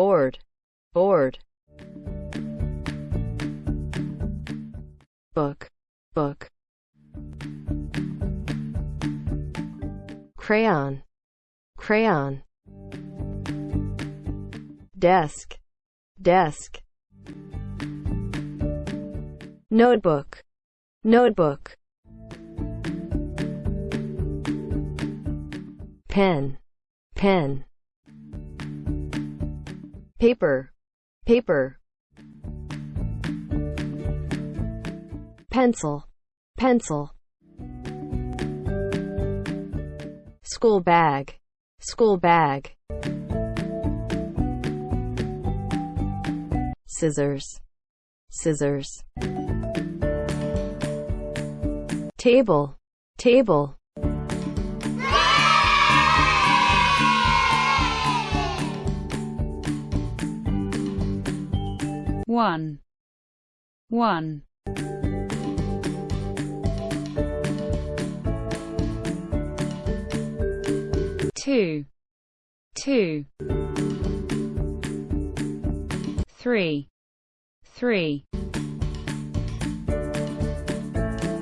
board, board. Book, book. Crayon, crayon. Desk, desk. Notebook, notebook. Pen, pen. Paper, paper. Pencil, pencil. School bag, school bag. Scissors, scissors. Table, table. One, one, two, two, three, three,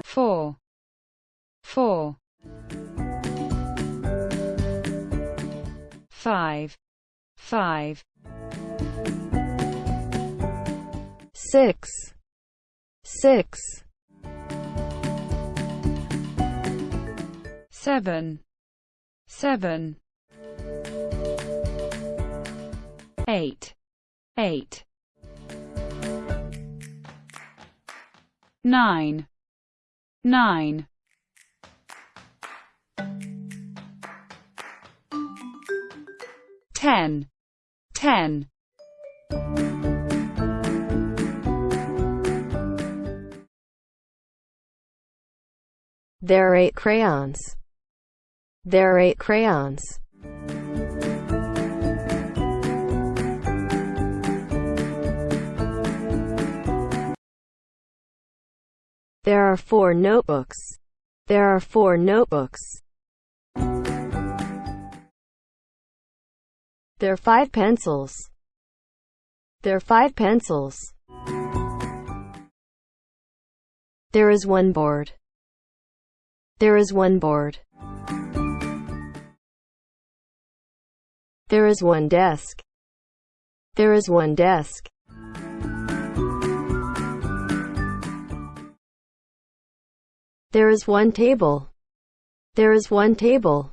four, four, five, five, six, six, seven, seven, eight, eight, nine, nine, ten, ten. There are eight crayons. There are eight crayons. There are four notebooks. There are four notebooks. There are five pencils. There are five pencils. There is one board. There is one board. There is one desk. There is one desk. There is one table. There is one table.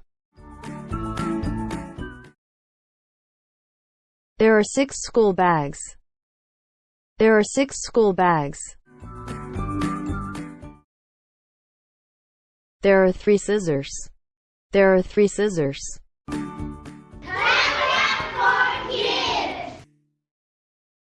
There are six school bags. There are six school bags. There are three scissors. There are three scissors.